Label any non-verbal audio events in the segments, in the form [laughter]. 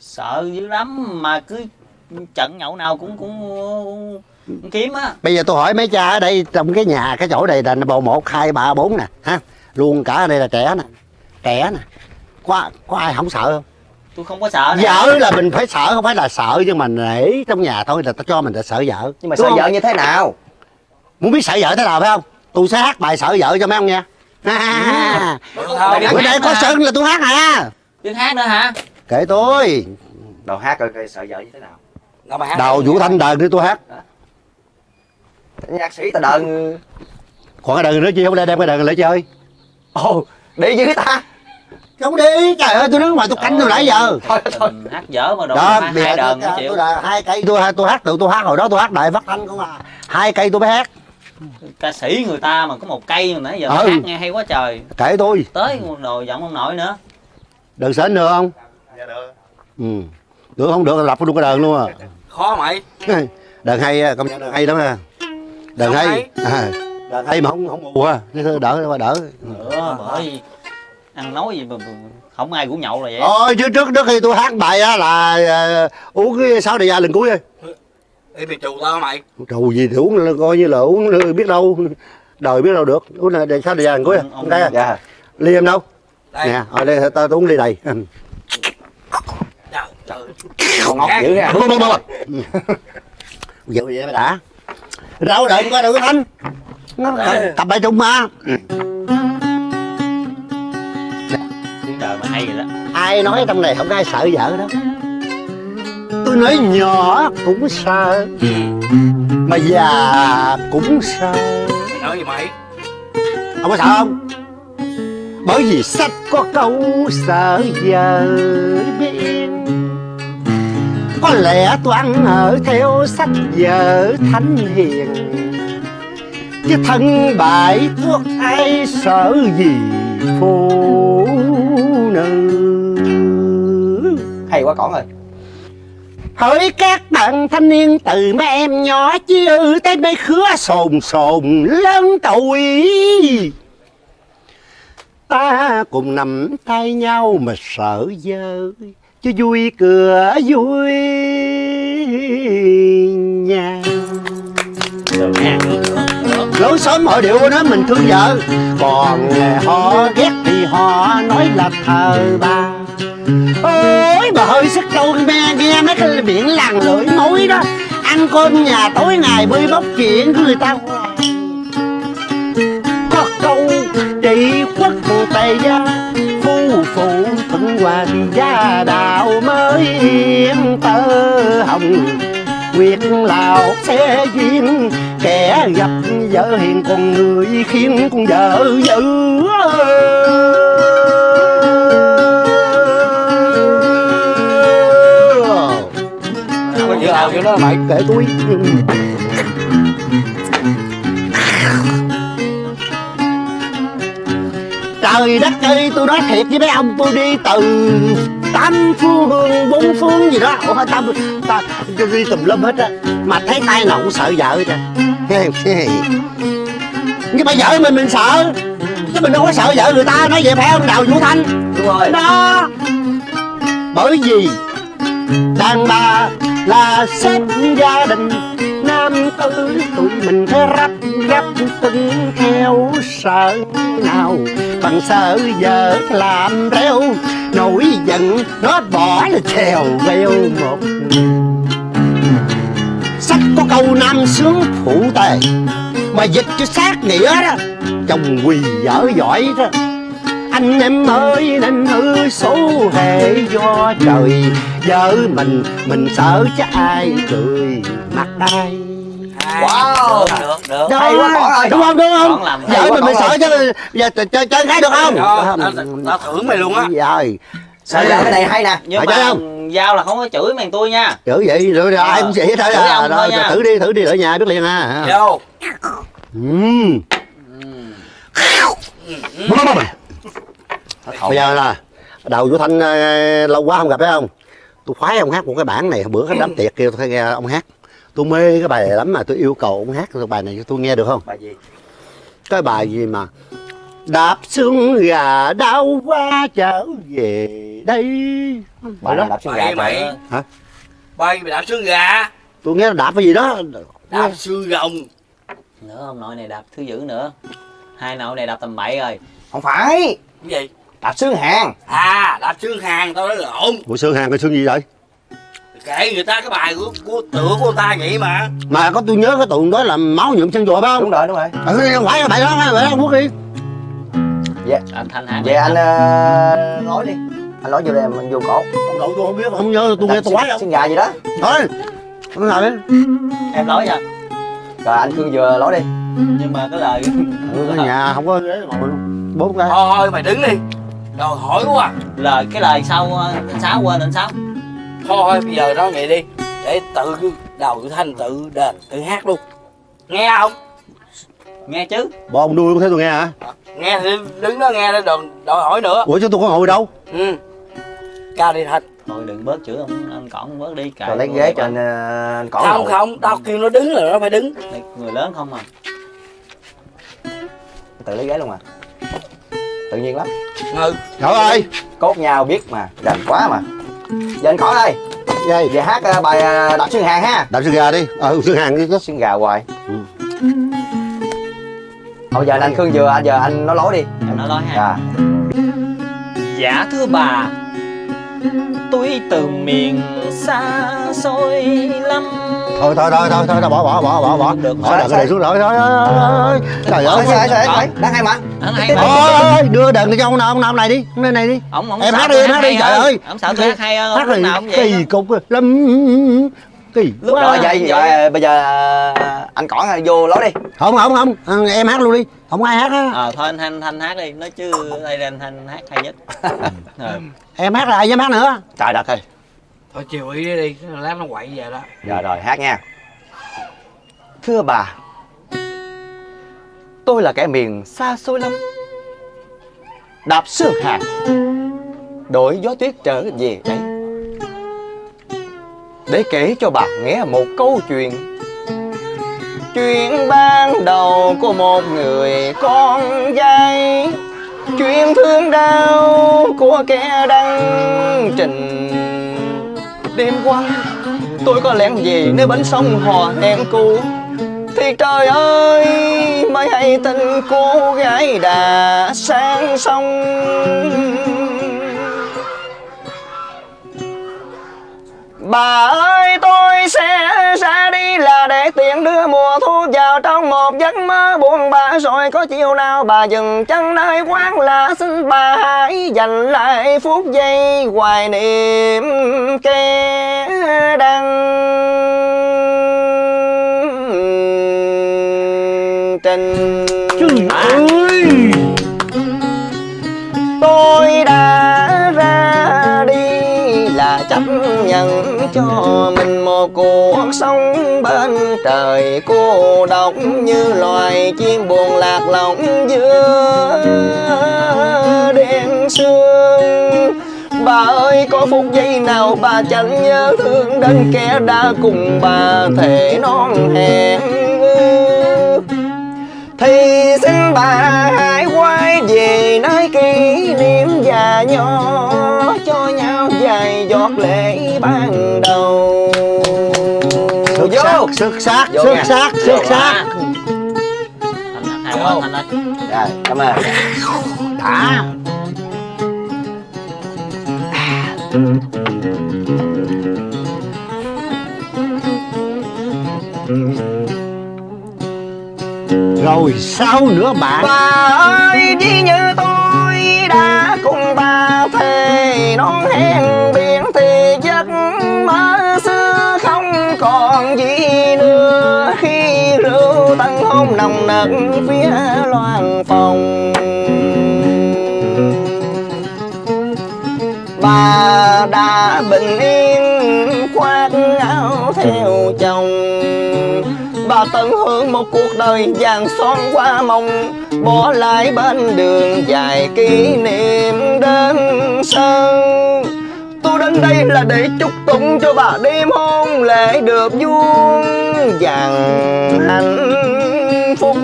sợ dữ lắm mà cứ trận nhậu nào cũng cũng, cũng kiếm á. Bây giờ tôi hỏi mấy cha ở đây trong cái nhà cái chỗ này là bầu một hai ba bốn nè ha? Luôn cả ở đây là trẻ nè trẻ nè. Có có ai không sợ không? Tôi không có sợ vợ là mình phải sợ không phải là sợ nhưng mà nể trong nhà thôi là ta cho mình là sợ vợ. Nhưng mà Đúng sợ không? vợ như thế nào? Muốn biết sợ vợ thế nào phải không? Tôi sẽ hát bài sợ vợ cho mấy ông nghe. À, Mày bữa nay có hả? sân là tôi hát à biết hát nữa hả kệ tôi. Đầu hát coi coi sợ vợ như thế nào. Đâu mà hát đầu vũ thanh đờn đi tôi hát. Nhạc sĩ ta đờn. Còn cái đờn nữa chi không lẽ đem cái đờn lại chơi? Ồ đi với ta. Không đi trời ơi tôi đứng ngoài tôi canh từ nãy giờ. Thôi thôi hát dở mà đâu đó hai, đờn tôi, chịu. tôi là hai cây tôi tôi hát tự tôi hát hồi đó tôi hát đại phát thanh không à. Hai cây tôi mới hát. Ca sĩ người ta mà có một cây mà nãy giờ Ừ. hát nghe hay quá trời. Kệ tôi. Tới đồ giọng ông nội nữa. Đờn sến được không được ừ. Được không được là lập luôn cái đờn luôn à. Khó mày? [laughs] Đờn hay á, công nhận đờn hay lắm ha đờn Sao hay. hay? à, đờn hay mà không không mù ha thôi đỡ đỡ. Nữa bởi ăn nói gì mà không ai cũng nhậu là vậy. Ôi trước trước trước khi tôi hát bài á là ờ, uống cái sáu đại gia lần cuối đi bị trù tao mày? Trù gì thì uống là coi như là uống biết đâu đời biết đâu được. Uống là sáu đại gia lần cuối à. Ông- cái à? dạ. Ly em đâu? Đây. Nè ở đây ta tôi uống ly đầy. Còn ngọt dữ ha. Bông vậy vậy mới đã. Rau đợi coi thanh. Nó tập bài trung mà trời mà hay rồi đó. Ai nói trong này không ai sợ vợ đâu. Tôi nói nhỏ cũng sợ mà già cũng sợ. Mày nói gì mày? Ông có sợ không? Bởi vì sách có câu sợ vợ biết có lẽ toán ở theo sách vở thánh hiền. Chứ thân bại thuốc ai sợ gì phụ nữ? Hay quá con ơi. Hỡi các bạn thanh niên, từ mấy em nhỏ chứ tới mấy khứa sồn sồn lớn tuổi. Ta cùng nắm tay nhau mà sợ dơ cho vui cửa vui nhà. Lối xóm họ điệu nói mình thương vợ. Còn họ ghét thì họ nói là thờ bà. Ôi, bà hơi sức câu me nghe mấy cái biển làng lưỡi mối đó. Ăn cơm nhà tối ngày bơi bóc chuyện của người ta. Có câu trị quốc tề gia phụ thuận hoàng gia đạo mới yên tơ hồng. Nguyệt lào sẽ duyên, Kẻ gặp vợ hiền còn người khiến con vợ dữ. Có chữ nào chữ đó mày, Kệ tôi. Trời đất ơi tôi nói thiệt với mấy ông tôi đi từ tám phương hương bốn phương gì đó. Ủa ta, ta, ta đi tùm lum hết á Mà thấy tay nào cũng sợ vợ á Nhưng mà vợ mình mình sợ. Chứ mình đâu có sợ vợ người ta nói vậy phải không Đào Vũ Thanh? Đúng rồi. Đó. Bởi vì đàn bà là sếp gia đình nam tử tụi mình phải rắp rắp tuân theo sợ nào bằng sợ giờ làm reo nổi giận, nó bỏ là trèo veo một. Sách có câu nam sướng phụ tề, mà dịch cho sát nghĩa đó, chồng quỳ dở giỏi đó. Anh em ơi, nên hư số hệ do trời, vợ mình mình sợ chứ ai cười mặt ai Wow. được được được Hay quá, con ơi. đúng không đúng không? Quá, mình con sợ chứ giờ chơi chơi cái được không? Tao, thưởng mày luôn á. Rồi sợ vợ cái này hay nè. Nhưng mà không? giao là không có chửi mày tôi nha. Chữ vậy rồi rồi, ai cũng vậy hết à. rồi nha. thử đi thử đi ở nhà biết liền à. Vô. Ừm. bây giờ là đầu vũ thanh ờ, lâu quá không gặp phải không? Tôi khoái ông hát một cái bản này bữa cái đám tiệc kia tôi nghe ông hát tôi mê cái bài này lắm mà tôi yêu cầu ông hát cái bài này cho tôi nghe được không? Bài gì? Cái bài gì mà đạp xương gà đau qua trở về đây. Bà đó. đạp xương gà Mày? Hả? Mày đạp xương gà? Tôi nghe là đạp cái gì đó. Đạp xương rồng nữa ông nội này đạp thứ dữ nữa. Hai nội này đạp tầm bậy rồi. Không phải. Cái gì? Đạp xương hàng. À đạp xương hàng tao nói lộn bộ xương hàng cái xương gì vậy Kể người ta cái bài của, của tựa của ta vậy mà. Mà có tôi nhớ cái tụi đó là máu nhuộm chân chùa phải không? Đúng rồi đúng rồi. Ừ không phải là bài đó bài đó quốc đi anh thanh hát Vậy anh ờ, nói đi. Anh nói vô đây mình vô cổ. Ông nội tôi không biết không nhớ tôi nghe tôi quái không? Xương gà gì đó. Thôi ông nào đấy em nói nha. Rồi anh Khương vừa nói đi. Nhưng mà cái lời ừ, ở nhà không có ghế ngồi luôn bốn cái Thôi thôi mày đứng đi. Rồi hỏi quá. Lời cái lời sau ờ, anh sáu quên anh sáu Thôi bây giờ nói vậy đi. Để tự đầu tự thanh tự đền tự hát luôn. Nghe không? Nghe chứ. Bộ ông nuôi không thấy tôi nghe hả? Nghe thì đứng đó nghe đó đừng đòi hỏi nữa. Ủa chứ tôi có ngồi đâu? Ừ. Cao đi Thanh. Thôi đừng bớt chữ ông anh cỏn bớt đi cài lấy ghế cho anh, ờ, anh cỏ Không ngồi. không tao kêu nó đứng là nó phải đứng. Đây, người lớn không à? Tự lấy ghế luôn à Tự nhiên lắm. Ừ. Trời ơi! Cốt nhau biết mà Rành quá mà Giờ anh cỏ đây. Dây Về hát ờ, bài ờ, đạp xương hàng ha. Đạp xương gà đi. Ờ xương hàng đi chứ. Xương gà hoài. Ừ. Thôi giờ anh Khương vừa anh giờ anh nói lối đi. Em nói nói ha. Dạ. Dạ thưa bà Tôi từ miền xa xôi lắm thôi thôi thôi thôi thôi bỏ bỏ bỏ bỏ bỏ. Được, bỏ đợt cái này xuống rồi thôi thôi thôi trời ơi Trời ơi. trời ơi Đang hay mà. Thôi đưa đợt này cho ông nào ông nào ông này đi ông này này đi. Ông, ông Em hát đi, em hát đi, trời ơi. Ông sợ tôi hát hay hơn hát lúc này nào cũng vậy kỳ cục lắm. Kỳ Lúc Rồi vậy? Vậy bây giờ anh cỏ vô lối đi. Không không không. Ờ, em hát luôn đi. Không ai hát á. Ờ thôi anh Thanh Thanh hát đi. Nói chứ đây là anh Thanh hát hay nhất. [laughs] Ờ. em hát là ai dám hát nữa? Trời đất ơi Thôi, chiều ý đi Lát nó quậy về đó. Rồi rồi, hát nha. Thưa bà, Tôi là kẻ miền xa xôi lắm. Đạp sương hạt Đổi gió tuyết trở về đây. Để kể cho bà nghe một câu chuyện. Chuyện ban đầu của một người con gái. Chuyện thương đau của kẻ đăng trình Đêm qua. Tôi có lẽ về nơi bến sông hò em cũ. Thì trời ơi mới hay tin cô gái đã sang sông. Bà ơi để tiện đưa mùa thu vào trong một giấc mơ buồn bã. Rồi có chiều nào bà dừng chân nơi quán là xin bà hãy dành lại phút giây hoài niệm kẻ đang trình ơi. tôi đã chấp nhận cho mình một cuộc sống bên trời. Cô độc như loài chim buồn lạc lõng giữa đêm sương. Bà ơi, có phút giây nào bà chẳng nhớ thương đến kẻ đã cùng bà thể non hẹn? Thì xin bà hãy quay về nơi kỷ niệm già nhỏ cho nhau vài giọt lệ ban đầu. Xuất vô. sắc xuất sắc Vô xuất nha. sắc Vô xuất sắc. Thanh hát hay quá Thanh ơi rồi cảm ơn. Đã rồi sao nữa bạn bà ơi chỉ như tôi đã cùng bà thề, non hẹn biển thì giấc mơ xưa không còn gì nữa. Khi rượu tân hôn nồng nặc phía loan phòng. Bà đã bình yên khoác áo theo chồng tận hưởng một cuộc đời vàng son qua mộng. Bỏ lại bên đường dài kỷ niệm đơn sân. Tôi đến đây là để chúc tụng cho bà đêm hôn lễ được vuông vàng hạnh phúc.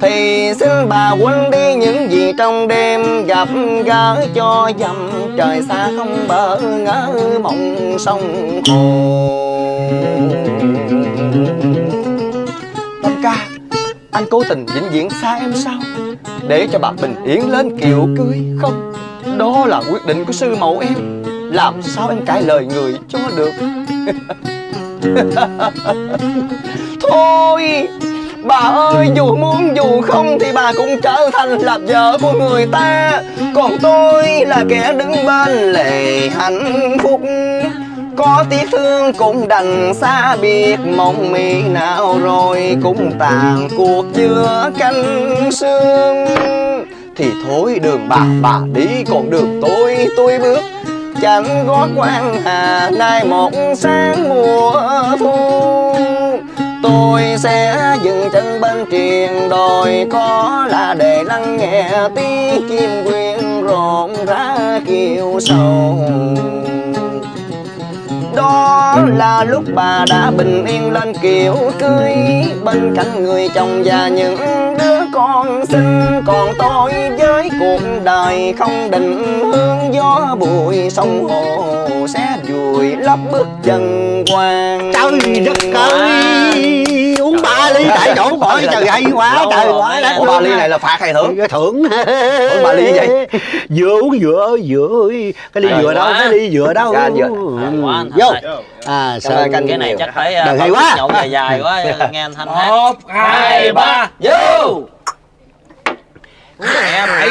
Thì xin bà quên đi những gì trong đêm Gặp gỡ cho dầm trời xa không bỡ ngỡ mộng sông hồ anh cố tình vĩnh viễn xa em sao? Để cho bà bình yên lên kiệu cưới không? Đó là quyết định của sư mẫu em. Làm sao em cãi lời người cho được? [laughs] Thôi, Bà ơi, dù muốn dù không Thì bà cũng trở thành là vợ của người ta. Còn tôi là kẻ đứng bên lề hạnh phúc có tiếc thương cũng đành xa biệt, mong mi nào rồi cũng tàn cuộc giữa canh sương. Thì thôi đường bà bà đi, còn đường tôi tôi bước. Chẳng có quan hà, nay một sáng mùa thu. Tôi sẽ dừng chân bên triền đồi, có là để lắng nghe tiếng chim quyên rộn rã kiều sầu đó là lúc bà đã bình yên lên kiểu cưới. Bên cạnh người chồng và những đứa con xinh, Còn tôi với cuộc đời không định hướng. Gió bụi sông hồ sẽ vùi lấp bước chân quan Trời đất ơi! Chỗ khỏi trời hay quá trời quá đất ba ly này là phạt hay thưởng? Cái thưởng Ủa ba ly vậy? Vừa uống vừa vừa Cái ly vừa đâu quá. Cái ly vừa đâu anh vừa. Hay quá anh Vô. À sao canh cái này chắc phải Đời uh, hay quá. nhậu dài dài quá [laughs] nghe anh thanh hát một hai ba vô nghe mày